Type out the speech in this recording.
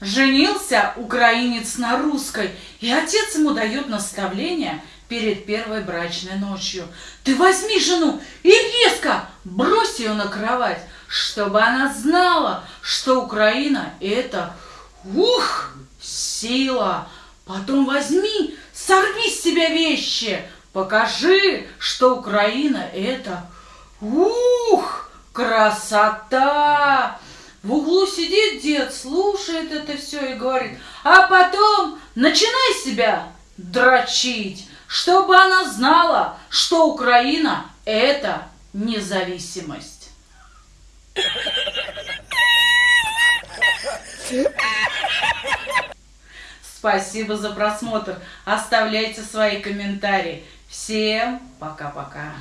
Женился украинец на русской, и отец ему дает наставление перед первой брачной ночью. Ты возьми жену и резко брось ее на кровать, чтобы она знала, что Украина – это, ух, сила. Потом возьми, сорви с себя вещи, покажи, что Украина – это, ух, красота. В углу сидит дед, слушает это все и говорит, а потом начинай себя дрочить, чтобы она знала, что Украина – это независимость. Спасибо за просмотр. Оставляйте свои комментарии. Всем пока-пока.